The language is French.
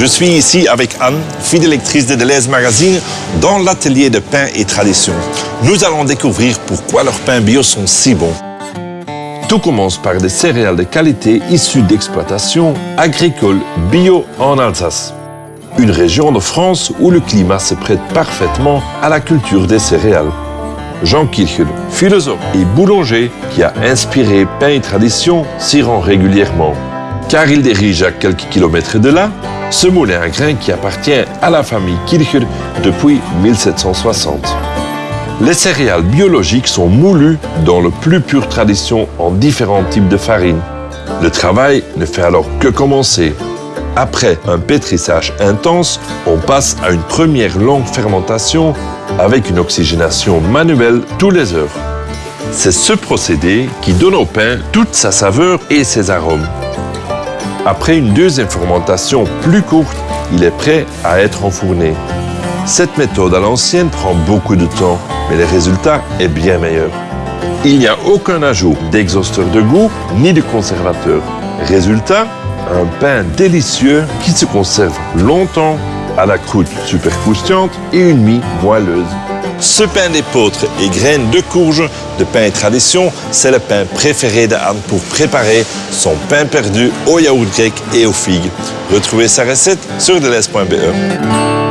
Je suis ici avec Anne, fille lectrice de Deleuze Magazine, dans l'atelier de pain et tradition. Nous allons découvrir pourquoi leurs pains bio sont si bons. Tout commence par des céréales de qualité issues d'exploitation agricole bio en Alsace. Une région de France où le climat se prête parfaitement à la culture des céréales. Jean Kirchel, philosophe et boulanger qui a inspiré Pain et Tradition, s'y rend régulièrement. Car il dirige à quelques kilomètres de là ce moulin à grains qui appartient à la famille Kircher depuis 1760. Les céréales biologiques sont moulues dans la plus pure tradition en différents types de farines. Le travail ne fait alors que commencer. Après un pétrissage intense, on passe à une première longue fermentation avec une oxygénation manuelle tous les heures. C'est ce procédé qui donne au pain toute sa saveur et ses arômes. Après une deuxième fermentation plus courte, il est prêt à être enfourné. Cette méthode à l'ancienne prend beaucoup de temps, mais le résultat est bien meilleur. Il n'y a aucun ajout d'exhausteur de goût ni de conservateur. Résultat, un pain délicieux qui se conserve longtemps à la croûte super croustillante et une mie moelleuse. Ce pain d'épeautre et graines de courge de pain tradition, c'est le pain préféré d'Anne pour préparer son pain perdu au yaourt grec et aux figues. Retrouvez sa recette sur deleuze.be.